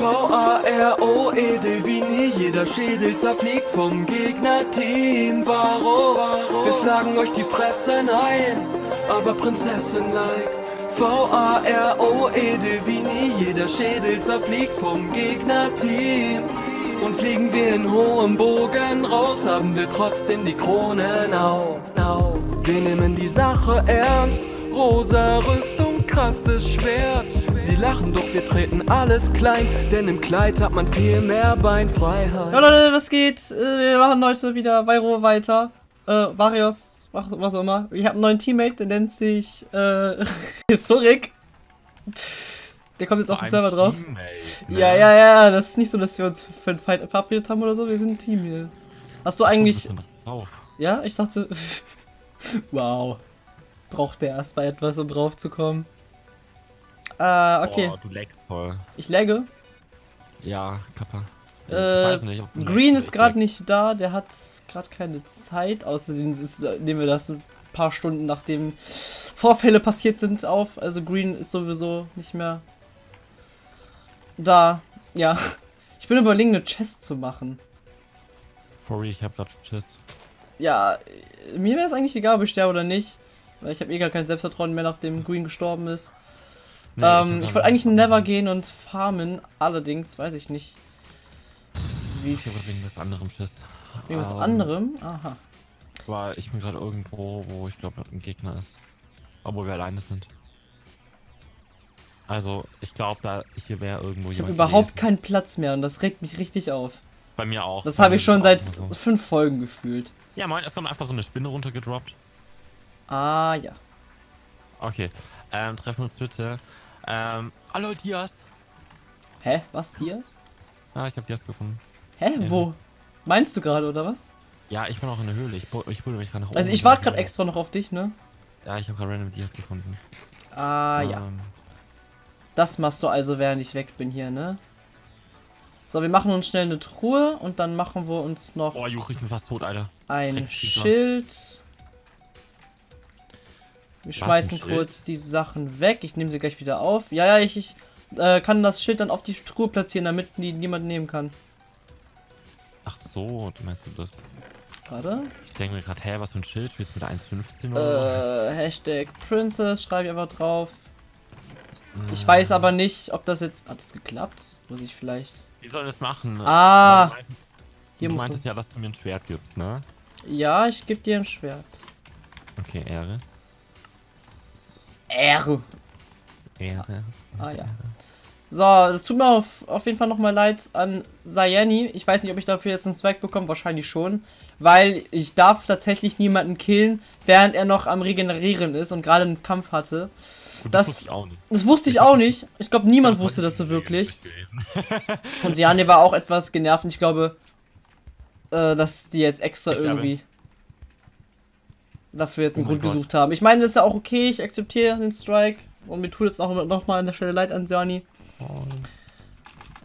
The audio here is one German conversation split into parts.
V-A-R-O-E-D wie nie, jeder Schädel zerfliegt vom Gegnerteam. Varo, wir schlagen euch die Fressen ein, aber Prinzessin-like. V-A-R-O-E-D wie nie, jeder Schädel zerfliegt vom Gegnerteam. Und fliegen wir in hohem Bogen raus, haben wir trotzdem die Kronen auf. Wir nehmen die Sache ernst, rosa Rüstung, krasses Schwert. Sie lachen, doch wir treten alles klein, denn im Kleid hat man viel mehr Beinfreiheit. Ja Leute, was geht? Äh, Wir machen heute wieder Vairo weiter. Äh, Varios, was was auch immer. Ich habe einen neuen Teammate, der nennt sich äh, Historik. Der kommt jetzt auf den Server drauf. Teammate, ne? Ja, ja, ja, das ist nicht so, dass wir uns für einen Fight verabredet haben oder so. Wir sind ein Team hier. Hast du eigentlich. Ja, ich dachte. wow. Braucht der erstmal etwas, um drauf Äh, okay. Boah, du leckst voll. Ich lagge. Ja, Kappa. Ich Äh, weiß nicht, Green ist gerade nicht da, der hat gerade keine Zeit. Außerdem ist, nehmen wir das ein paar Stunden nachdem Vorfälle passiert sind auf. Also Green ist sowieso nicht mehr da. Ja. Ich bin überlegen, eine Chest zu machen. Sorry, ich hab grad Schiss. Ja, äh, mir wäre es eigentlich egal, ob ich sterbe oder nicht. Weil ich habe eh gar kein Selbstvertrauen mehr, nachdem Green gestorben ist. Nee, ähm, ich wollte eigentlich in Never gehen und farmen. Allerdings weiß ich nicht. Wie Ich hab wegen was anderem Schiss. wegen was Ähm, anderem? Aha. Aber ich bin gerade irgendwo, wo ich glaube, ein Gegner ist. Obwohl wir alleine sind. Also, ich glaube, da hier wäre irgendwo Ich habe jemand überhaupt gewesen. keinen Platz mehr und das regt mich richtig auf. Bei mir auch. Das habe ich schon seit so. fünf Folgen gefühlt. Ja, moin, es kommt einfach so eine Spinne runtergedroppt. Ah ja. Okay. Ähm, treffen uns bitte. Ähm, hallo Dias. Hä? Was, Dias? Ah, ich habe Dias gefunden. Hä? Ja. Wo? Meinst du gerade, oder was? Ja, ich bin auch in der Höhle. Ich, ich mich gerade nach oben. Also ich warte gerade extra noch auf dich, ne? Ja, ich habe gerade random Dias gefunden. Ah ja. Ähm, Das machst du also, während ich weg bin hier, ne? So, wir machen uns schnell eine Truhe und dann machen wir uns noch oh, Juch, ich bin fast tot, Alter. ein. Schild. Wir schmeißen kurz die Sachen weg. Ich nehme sie gleich wieder auf. Ja, ja, ich, ich äh, kann das Schild dann auf die Truhe platzieren, damit die niemand nehmen kann. Ach so, du meinst du das? Warte. Ich denke mir gerade, hä, was für ein Schild? Spielst du mit 1,15 oder Äh, Hashtag Princess schreibe ich einfach drauf. so? Ich weiß aber nicht, ob das jetzt. Hat das geklappt? Muss ich vielleicht. Wie sollen wir das machen? Ah, Du hier du meintest ja, dass du mir ein Schwert gibst, ne? Ja, ich gebe dir ein Schwert. Okay, Ehre. R. Ehre. Ah ja. So, das tut mir auf, auf jeden Fall nochmal leid an Sayani. Ich weiß nicht, ob ich dafür jetzt einen Zweck bekomme, wahrscheinlich schon. Weil ich darf tatsächlich niemanden killen, während er noch am Regenerieren ist und gerade einen Kampf hatte. Gut, das- wusste ich auch nicht. Das wusste ich auch nicht. Ich glaube, niemand wusste das so wirklich. Und Sayani war auch etwas genervt und ich glaube, äh, dass die jetzt extra Ich irgendwie dafür jetzt einen Oh Grund Gott. gesucht haben. Ich meine, das ist ja auch okay, ich akzeptiere den Strike und mir tut es auch noch mal an der Stelle leid an Sayani. Oh,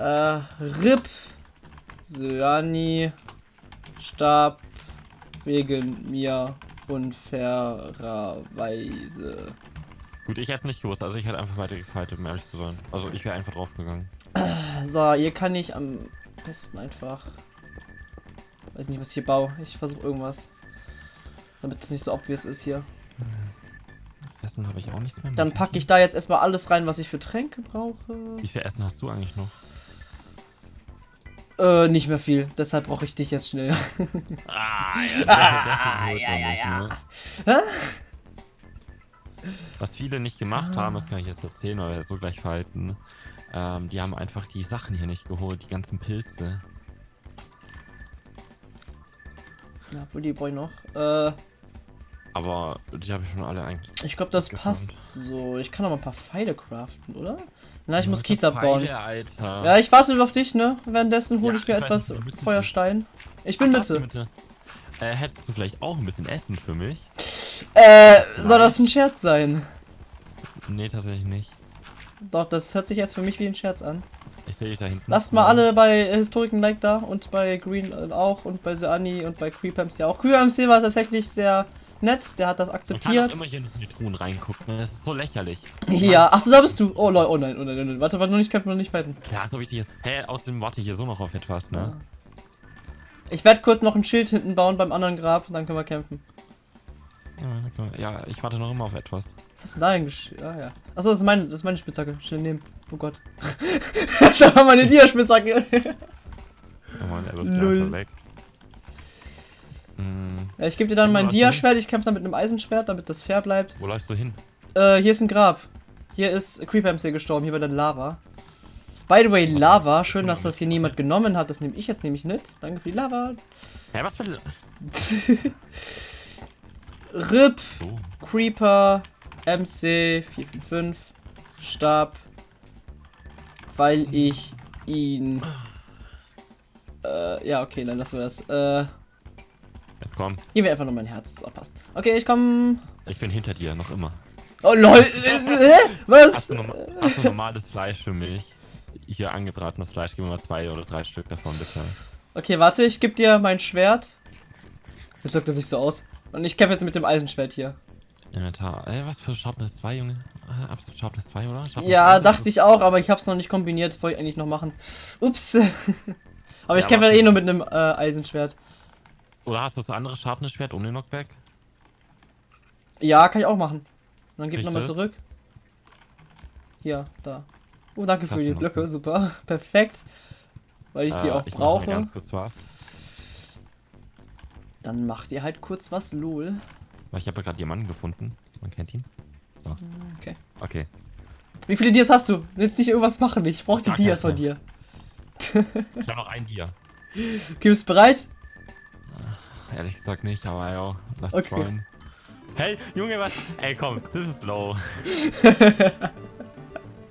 Äh, RIP Söani starb wegen mir unfairerweise. Gut, ich hätte es nicht gewusst, also ich hätte einfach weiter gefightet, um ehrlich zu sein. Also ich wäre einfach draufgegangen. So, hier kann ich am besten einfach. Weiß nicht, was ich hier baue. Ich versuche irgendwas. Damit es nicht so obvious ist hier. Essen habe ich auch nichts mehr. Dann packe ich da jetzt erstmal alles rein, was ich für Tränke brauche. Wie viel Essen hast du eigentlich noch? Äh, nicht mehr viel. Deshalb brauche ich dich jetzt schnell. Ah, ja, ja, ja, ja. Hä? Was viele nicht gemacht haben, das kann ich jetzt erzählen, weil wir so gleich verhalten. Ähm, die haben einfach die Sachen hier nicht geholt, die ganzen Pilze. Ja, wo die Boy noch. Äh, Aber die habe ich schon alle eigentlich. ich glaube, das Gefunden. passt so. Ich kann noch mal ein paar Pfeile craften, oder? Na, ich muss Was Kies abbauen. Pfeile, Alter. Ja, ich warte auf dich, ne? Währenddessen hole Ja, ich mir ich etwas du bist Feuerstein. Ich bin Ach, Mitte. du Mitte. Äh, hättest du vielleicht auch ein bisschen Essen für mich? Äh, soll das ein Scherz sein? Nee, tatsächlich nicht. Doch, das hört sich jetzt für mich wie ein Scherz an. Ich sehe dich da hinten. Lasst mal alle bei Historiken Like da und bei Green äh, auch und bei Seani und bei Creepamc ja auch. Creepamc war tatsächlich sehr nett, der hat das akzeptiert. immer hier in die Truhen reingucken. ne? Das ist so lächerlich. Ja, achso, da bist du. Oh Leute, oh nein, oh nein, oh nein. Warte, warte, noch nicht kämpfen, noch nicht fighten. Klar, ob ich die. Hä, außerdem warte ich hier so noch auf etwas, ne? Ich werde kurz noch ein Schild hinten bauen beim anderen Grab, dann können wir kämpfen. Ja. Ja, ich warte noch immer auf etwas. Was hast du da eigentlich? Ah ja. Achso, das ist meine, das ist meine Spitzhacke. Schnell nehmen. Oh Gott. da war meine Dia-Spitzhacke. Oh Mann, er wird weg. Hm, ja, ich gebe dir dann mein Was Dia-Schwert. Ich kämpfe dann mit einem Eisenschwert, damit das fair bleibt. wo läufst du hin? Äh, hier ist ein Grab. Hier ist Creeper MC gestorben, hier bei der Lava. By the way, Lava. Schön, dass das hier niemand genommen hat. Das nehme ich jetzt nämlich mit. Danke für die Lava. Hä, was für. RIP. So. Creeper, MC 455, Stab, weil ich ihn. Äh, ja, okay, dann lassen wir das. Äh, Jetzt komm. gib mir einfach nur mein Herz. So, passt. Okay, ich komm. Ich bin hinter dir, noch immer. Oh lol. Hä? Was? Hast du, norma hast du normales Fleisch für mich? Hier angebratenes Fleisch, gib mir mal zwei oder drei Stück davon, bitte. Okay, warte, ich geb dir mein Schwert. Jetzt wirkt er sich so aus. Und ich kämpfe jetzt mit dem Eisenschwert hier. Inventar. Ey, was für Sharpness 2, Junge? Äh, absolut Sharpness 2, oder? Sharpness Ja, 2, dachte ich auch, aber ich hab's noch nicht kombiniert. Wollte ich eigentlich noch machen. Ups. aber ich Ja, kämpfe mach eh nur mit einem äh, Eisenschwert. Oder hast du das andere Sharpness-Schwert ohne Knockback? Ja, kann ich auch machen. Und dann gib nochmal das? zurück. Hier, da. Oh, danke für Lass die Blöcke, super. Perfekt. Weil ich die Äh, auch ich brauche. ganz kurz was. Dann macht ihr halt kurz was, lol. Weil ich habe ja gerade jemanden gefunden. Man kennt ihn. So. Okay. Okay. Wie viele Dias hast du? Willst nicht irgendwas machen? Ich brauche die Dias von dir. Ich habe noch ein Dia. Okay, bist du bereit? Ehrlich gesagt nicht, aber ja, lass Okay. trollen. Hey, Junge, was? Ey, komm, das ist low.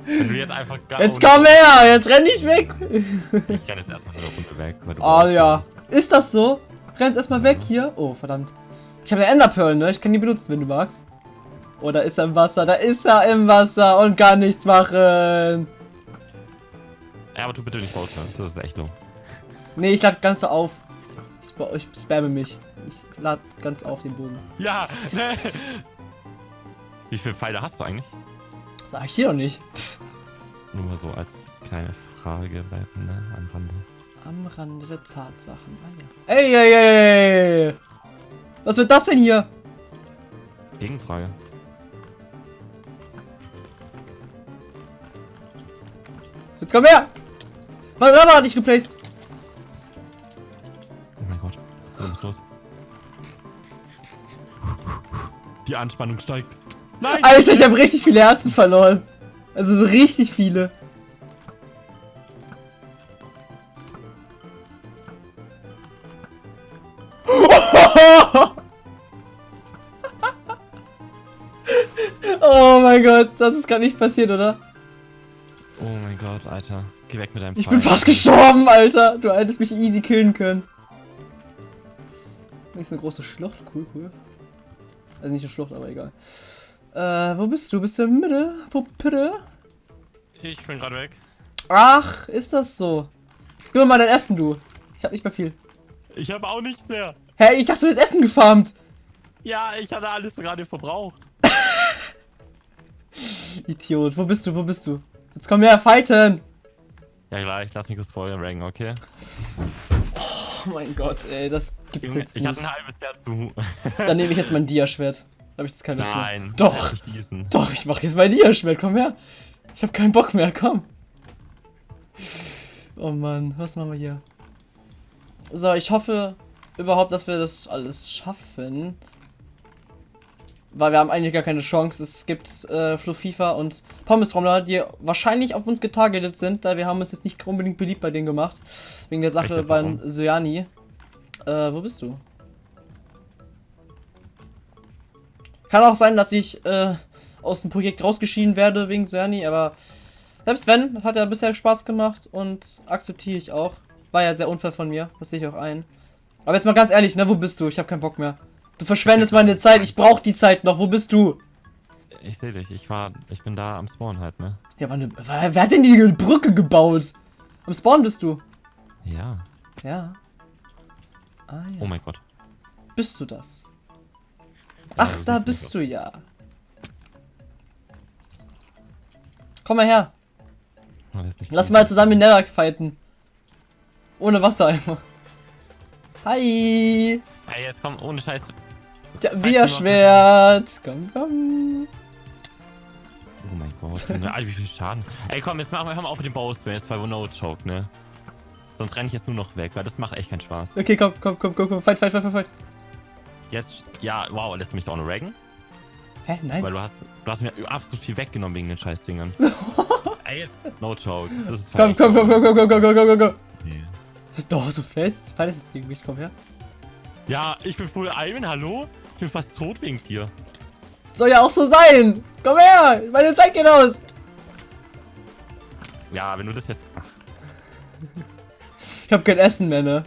Wenn du jetzt einfach gar Jetzt komm her! Jetzt renn nicht weg! Ich kann jetzt erstmal eine Runde weg. Oh ja. Ist das so? Rennst erstmal weg hier. Oh, verdammt. Ich habe eine Enderpearl, ne? Ich kann die benutzen, wenn du magst. Oh, da ist er im Wasser. Da ist er im Wasser und kann nichts machen. Ja, aber tu bitte nicht raus, ne? das ist echt low. Nee, ich lade ganz auf. Ich, spa- ich spamme mich. Ich lade ganz auf den Bogen. Ja, ne. Wie viele Pfeile hast du eigentlich? Sag ich dir doch nicht. Nur mal so als kleine Frage bleiben, ne? Am Rande. Am Rande der Tatsachen. Ah, ja. Ey, ey, ey, ey. Was wird das denn hier? Gegenfrage. Jetzt komm her! Mein Rubber hat nicht geplaced. Oh mein Gott. Was ist los? Die Anspannung steigt. Nein! Alter, ich habe richtig viele Herzen verloren. Also so richtig viele. Gott, das ist gar nicht passiert, oder? Oh mein Gott, Alter. Geh weg mit deinem Ich Pfeil. bin fast gestorben, Alter. Du hättest mich easy killen können. Nicht so eine große Schlucht. Cool, cool. Also nicht eine Schlucht, aber egal. Äh, wo bist du? Bist du in der Mitte? Puppe? Ich bin gerade weg. Ach, ist das so? Gib mir mal dein Essen, du. Ich hab nicht mehr viel. Ich habe auch nichts mehr. Hä, ich dachte, du hättest Essen gefarmt. Ja, ich hatte alles gerade verbraucht. Idiot. Wo bist du? Wo bist du? Jetzt komm her, fighten. Ja klar, ich lass mich das vorher ranken, okay? Oh mein Gott, ey, das gibt's Junge, jetzt ich hatte nicht. ein halbes Jahr zu. Dann nehme ich jetzt mein Dia-Schwert. Da hab ich jetzt keine Lust. Nein. Doch. Nicht diesen. Doch, ich mach jetzt mein Dia-Schwert. Komm her. Ich hab keinen Bock mehr. Komm. Oh Mann, was machen wir hier? So, ich hoffe überhaupt, dass wir das alles schaffen. Weil wir haben eigentlich gar keine Chance. Es gibt äh, Fluffifa und Pommestrommler, die wahrscheinlich auf uns getargetet sind, da wir haben uns jetzt nicht unbedingt beliebt bei denen gemacht. Wegen der Sache beim? Syani. Äh, wo bist du? Kann auch sein, dass ich äh, aus dem Projekt rausgeschieden werde wegen Syani, aber selbst wenn, hat er bisher Spaß gemacht und akzeptiere ich auch. War ja sehr unfair von mir, das sehe ich auch ein. Aber jetzt mal ganz ehrlich, ne, wo bist du? Ich habe keinen Bock mehr. Du verschwendest meine Zeit, ich brauche die Zeit noch, wo bist du? Ich sehe dich, ich war, ich bin da am Spawn halt, ne? Ja, wann, wer, wer hat denn die Brücke gebaut? Am Spawn bist du. Ja. Ja. Ah ja. Oh mein Gott. Bist du das? Ach, du da bist du ja. Komm mal her. Lass mal zusammen in Nether fighten. Ohne Wassereimer. Hi. Ey, jetzt komm, ohne Scheiß. Ja, Bierschwert. Komm, komm. Oh mein Gott. Alter, wie viel Schaden. Ey, komm, jetzt machen wir, hör mal auf mit dem. Jetzt bei No Choke, ne? Sonst renne ich jetzt nur noch weg, weil das macht echt keinen Spaß. Okay, komm, komm, komm, komm, komm. Fight, fight, fight, fight, fight. Jetzt, ja, wow, lässt du mich da auch noch raggen? Hä? Nein. Weil du hast, du hast mir absolut viel weggenommen wegen den Scheißdingern. Ey, jetzt, no joke. Das ist Komm, komm, komm, komm, komm, komm, komm, komm, komm, komm. Nee. Doch, so fest. Fight ist jetzt gegen mich. Komm her. Ja, ich bin Full Iron, hallo? Ich bin fast tot wegen dir. Soll ja auch so sein. Komm her. Meine Zeit geht aus. Ja, wenn du das jetzt. Ich hab kein Essen mehr, ne?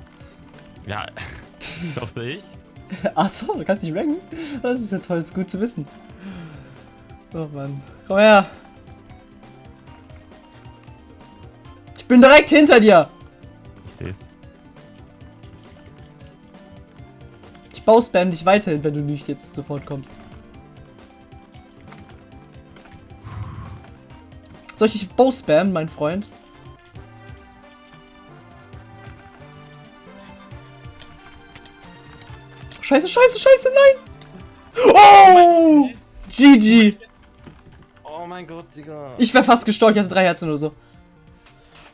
ja, doch sehe ich. Achso, du kannst nicht ranken? Das ist ja toll, ist gut zu wissen. Oh Mann. Komm her. Ich bin direkt hinter dir. Bauspam dich weiterhin, wenn du nicht jetzt sofort kommst. Soll ich dich bauspammen, mein Freund? Scheiße, scheiße, scheiße, nein! Oh! GG! Oh mein Gott, Digga. Ich wäre fast gestorben, ich hatte drei Herzen oder so.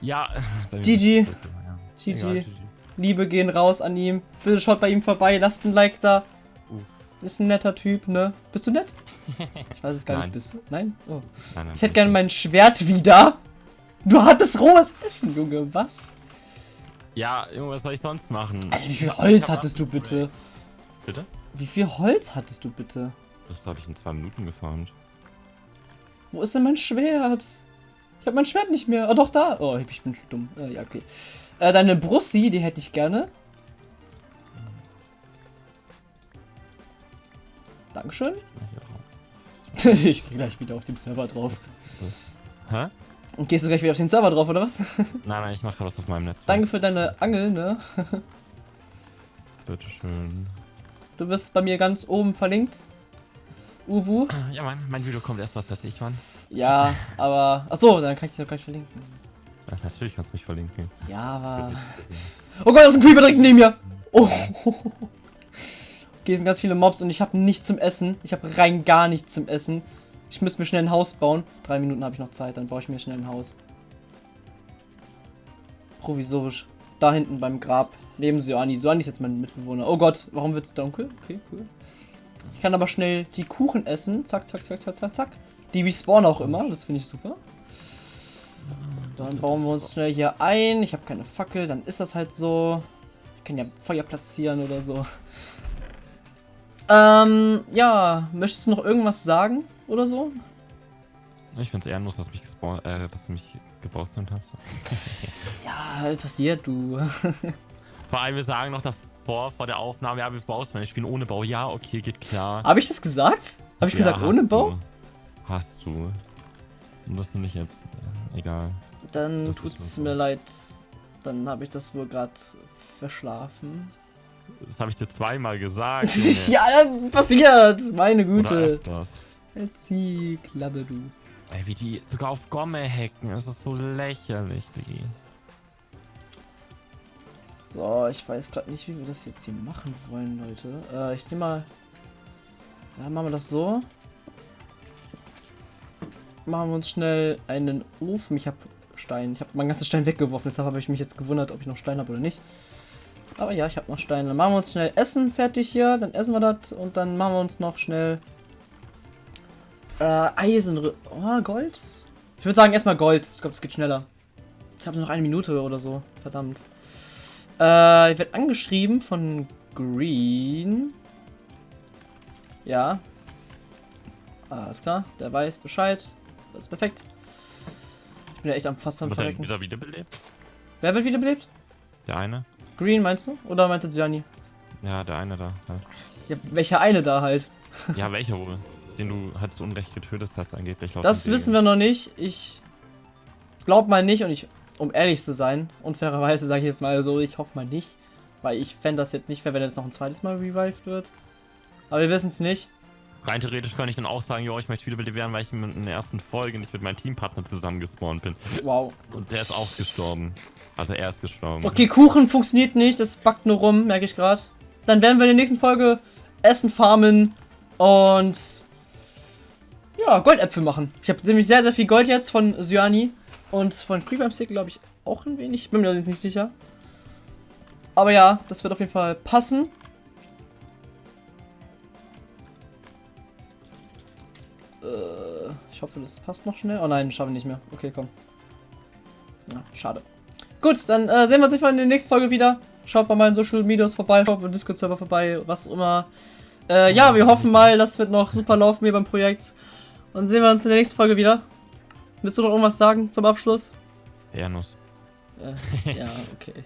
Ja. bei mir GG. GG. Liebe gehen raus an ihm. Bitte schaut bei ihm vorbei, lasst ein Like da. Uh. Ist ein netter Typ, ne? Bist du nett? Ich weiß es gar Nein. nicht. Bist du? Nein? Oh. Nein, nein, Ich hätte gerne mein Schwert wieder. Du hattest rohes Essen, Junge. Was? Ja, Junge, was soll ich sonst machen? Alter, wie viel Holz hattest du bitte? Bitte? Wie viel Holz hattest du bitte? Das habe ich in zwei Minuten gefarmt. Wo ist denn mein Schwert? Ich habe mein Schwert nicht mehr. Oh, doch, da. Oh, ich bin dumm. Äh, ja, okay. Äh, deine Brussi, die hätte ich gerne. Dankeschön. ich gehe gleich wieder auf dem Server drauf. Hä? Und gehst du gleich wieder auf den Server drauf, oder was? Nein, nein, ich mache gerade was auf meinem Netz. Danke für deine Angel, ne? Bitteschön. Du wirst bei mir ganz oben verlinkt. Uwu. Ja, Mann, mein Video kommt erst was, dass ich, Mann. Ja, aber. Achso, dann kann ich dich doch gleich verlinken. Ja, natürlich kannst du mich verlinken. Ja, aber. Oh Gott, da ist ein Creeper direkt neben mir! Oh. Okay, es sind ganz viele Mobs und ich habe nichts zum Essen. Ich habe rein gar nichts zum Essen. Ich müsste mir schnell ein Haus bauen. Drei Minuten habe ich noch Zeit, dann baue ich mir schnell ein Haus. Provisorisch. Da hinten beim Grab. Neben Soani. Soani ist jetzt mein Mitbewohner. Oh Gott, warum wird es dunkel? Okay, cool. Ich kann aber schnell die Kuchen essen. Zack, zack, zack, zack, zack, zack. Die respawnen auch immer. Das finde ich super. Dann bauen wir uns schnell hier ein. Ich habe keine Fackel, dann ist das halt so. Ich kann ja Feuer platzieren oder so. Ähm, ja, möchtest du noch irgendwas sagen oder so? Ich find's ehrenlos, dass du mich äh, dass du mich gebaustert hast. Ja, halt passiert, du. Vor allem, wir sagen noch davor, vor der Aufnahme, ja, wir bauen wir spielen ohne Bau. Ja, okay, geht klar. Habe ich das gesagt? Habe ich Ja, gesagt ohne du. Hast du. Und das du nicht jetzt. Äh, egal. Dann Das tut's mir leid. Dann habe ich das wohl gerade verschlafen. Das habe ich dir zweimal gesagt. Ja, passiert! Meine Güte. öfters. Erzieh, Klappe, du. Ey, wie die sogar auf Gomme hacken. Das ist so lächerlich, Diggi. So, ich weiß gerade nicht, wie wir das jetzt hier machen wollen, Leute. Äh, ich nehme mal. Ja, machen wir das so. Machen wir uns schnell einen Ofen. Ich habe Stein. Ich habe meinen ganzen Stein weggeworfen, deshalb habe ich mich jetzt gewundert, ob ich noch Stein habe oder nicht. Aber ja, ich habe noch Steine. Dann machen wir uns schnell Essen fertig hier. Dann essen wir das und dann machen wir uns noch schnell äh, Eisen. Oh, Gold. Ich würde sagen erstmal Gold. Ich glaube, es geht schneller. Ich habe noch eine Minute oder so. Verdammt. Äh, ich werde angeschrieben von Green. Ja. Alles klar, der weiß Bescheid. Das ist perfekt. Ich bin ja echt am fast am er Verrecken. wieder wiederbelebt? Wer wird wiederbelebt? Der eine? Green meinst du? Oder meinte Gianni? Ja, der eine da. Halt. Ja, welcher eine da halt? Ja, welcher wohl? Den du halt zu Unrecht getötet hast, angeblich. Das wissen wir noch nicht. Ich glaub mal nicht und ich, um ehrlich zu sein, unfairerweise sage ich jetzt mal so, ich hoffe mal nicht. Weil ich fände das jetzt nicht fair, wenn jetzt noch ein zweites Mal revived wird. Aber wir wissen es nicht. Rein theoretisch könnte ich dann auch sagen, jo, ich möchte Wiederbeleb werden, weil ich in der ersten Folge nicht mit meinem Teampartner zusammen gespawnt bin. Wow. Und der ist auch gestorben. Also er ist gestorben. Okay, Kuchen funktioniert nicht, das backt nur rum, merke ich gerade. Dann werden wir in der nächsten Folge Essen farmen und ja, Goldäpfel machen. Ich habe nämlich sehr, sehr viel Gold jetzt von Syani und von Creeper Stick, glaube ich, auch ein wenig. Bin mir nicht sicher. Aber ja, das wird auf jeden Fall passen. Hoffe, das passt noch schnell. Oh nein, schaffe ich nicht mehr. Okay, komm. Ja, schade. Gut, dann äh, sehen wir uns einfach in der nächsten Folge wieder. Schaut bei meinen Social Medias vorbei, schaut beim Discord-Server vorbei, was auch immer. Äh, ja, wir hoffen mal, das wird noch super laufen hier beim Projekt. Und sehen wir uns in der nächsten Folge wieder. Willst du noch irgendwas sagen zum Abschluss? Ehrnuss. Äh, ja, okay.